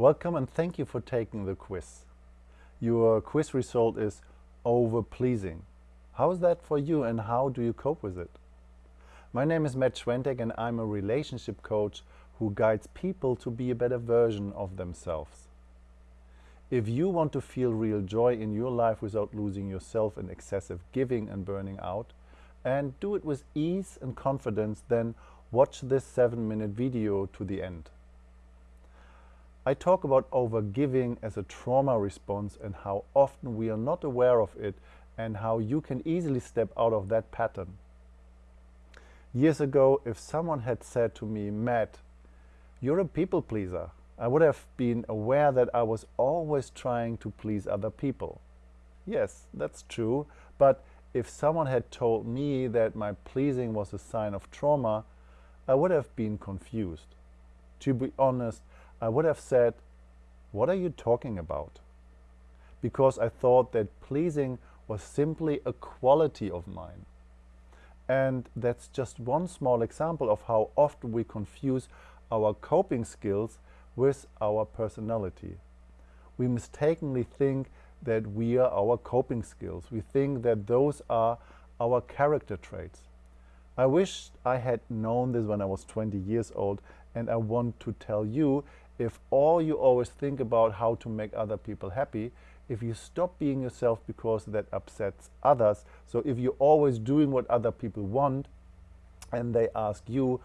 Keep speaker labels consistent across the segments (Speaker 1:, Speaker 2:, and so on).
Speaker 1: Welcome and thank you for taking the quiz. Your quiz result is over-pleasing. How is that for you and how do you cope with it? My name is Matt Schwentek and I'm a relationship coach who guides people to be a better version of themselves. If you want to feel real joy in your life without losing yourself in excessive giving and burning out, and do it with ease and confidence, then watch this 7 minute video to the end. I talk about overgiving as a trauma response and how often we are not aware of it and how you can easily step out of that pattern. Years ago, if someone had said to me, Matt, you're a people pleaser, I would have been aware that I was always trying to please other people. Yes, that's true, but if someone had told me that my pleasing was a sign of trauma, I would have been confused. To be honest, I would have said, what are you talking about? Because I thought that pleasing was simply a quality of mine. And that's just one small example of how often we confuse our coping skills with our personality. We mistakenly think that we are our coping skills. We think that those are our character traits. I wish I had known this when I was 20 years old and I want to tell you if all you always think about how to make other people happy, if you stop being yourself because that upsets others, so if you're always doing what other people want and they ask you,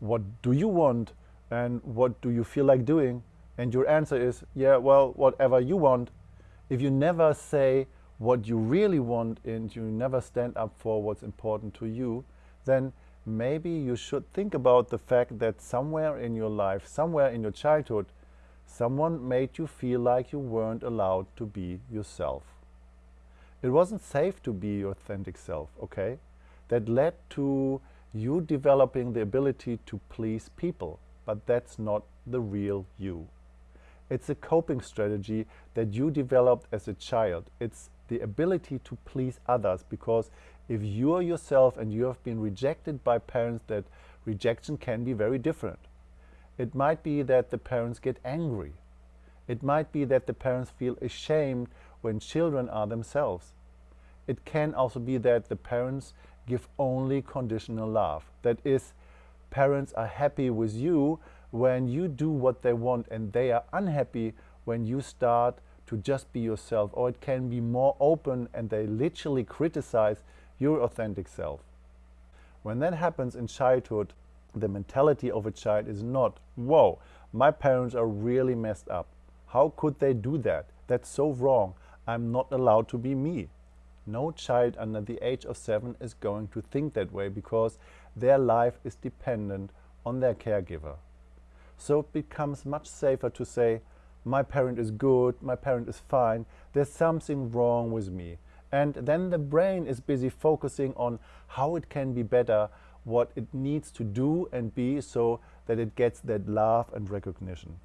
Speaker 1: what do you want and what do you feel like doing? And your answer is, yeah, well, whatever you want. If you never say what you really want and you never stand up for what's important to you, then maybe you should think about the fact that somewhere in your life, somewhere in your childhood, someone made you feel like you weren't allowed to be yourself. It wasn't safe to be your authentic self, okay? That led to you developing the ability to please people, but that's not the real you. It's a coping strategy that you developed as a child. It's the ability to please others because if you are yourself and you have been rejected by parents that rejection can be very different. It might be that the parents get angry. It might be that the parents feel ashamed when children are themselves. It can also be that the parents give only conditional love. That is, parents are happy with you when you do what they want and they are unhappy when you start to just be yourself. Or it can be more open and they literally criticize your authentic self. When that happens in childhood, the mentality of a child is not, whoa, my parents are really messed up. How could they do that? That's so wrong. I'm not allowed to be me. No child under the age of seven is going to think that way because their life is dependent on their caregiver. So it becomes much safer to say, my parent is good, my parent is fine, there's something wrong with me. And then the brain is busy focusing on how it can be better, what it needs to do and be so that it gets that love and recognition.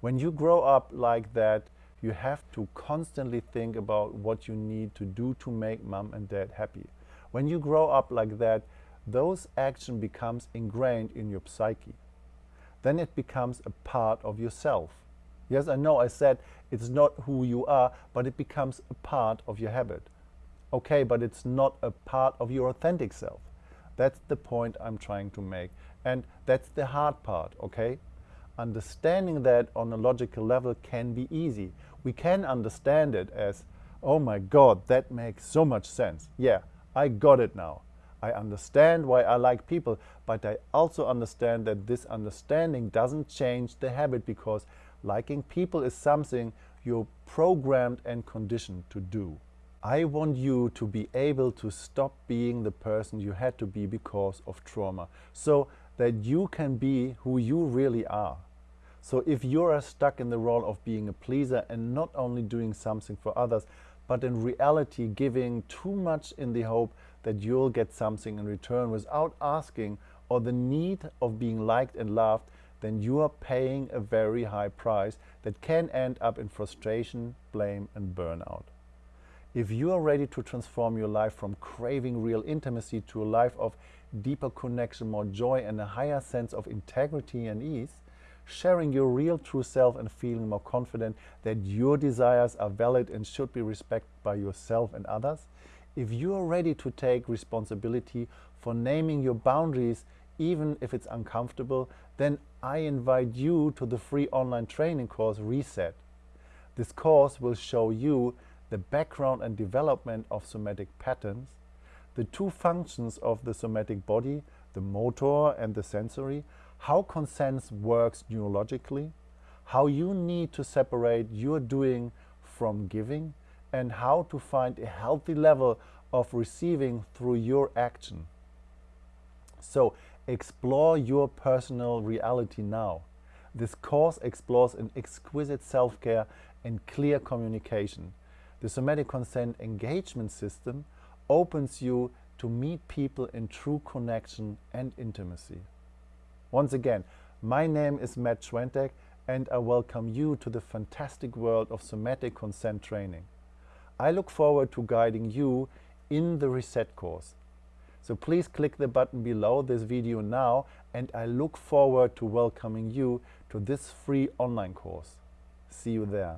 Speaker 1: When you grow up like that, you have to constantly think about what you need to do to make mom and dad happy. When you grow up like that, those action becomes ingrained in your psyche. Then it becomes a part of yourself. Yes, I know I said it's not who you are, but it becomes a part of your habit. Okay, but it's not a part of your authentic self. That's the point I'm trying to make. And that's the hard part, okay? Understanding that on a logical level can be easy. We can understand it as, oh my God, that makes so much sense. Yeah, I got it now. I understand why I like people, but I also understand that this understanding doesn't change the habit because liking people is something you're programmed and conditioned to do. I want you to be able to stop being the person you had to be because of trauma, so that you can be who you really are. So if you are stuck in the role of being a pleaser and not only doing something for others, but in reality giving too much in the hope that you'll get something in return without asking or the need of being liked and loved, then you are paying a very high price that can end up in frustration, blame and burnout. If you are ready to transform your life from craving real intimacy to a life of deeper connection, more joy and a higher sense of integrity and ease, sharing your real true self and feeling more confident that your desires are valid and should be respected by yourself and others, if you are ready to take responsibility for naming your boundaries even if it's uncomfortable, then I invite you to the free online training course Reset. This course will show you the background and development of somatic patterns, the two functions of the somatic body, the motor and the sensory, how consent works neurologically, how you need to separate your doing from giving, and how to find a healthy level of receiving through your action. So explore your personal reality now. This course explores an exquisite self-care and clear communication. The somatic consent engagement system opens you to meet people in true connection and intimacy. Once again, my name is Matt Schwentek and I welcome you to the fantastic world of somatic consent training. I look forward to guiding you in the Reset course. So please click the button below this video now and I look forward to welcoming you to this free online course. See you there.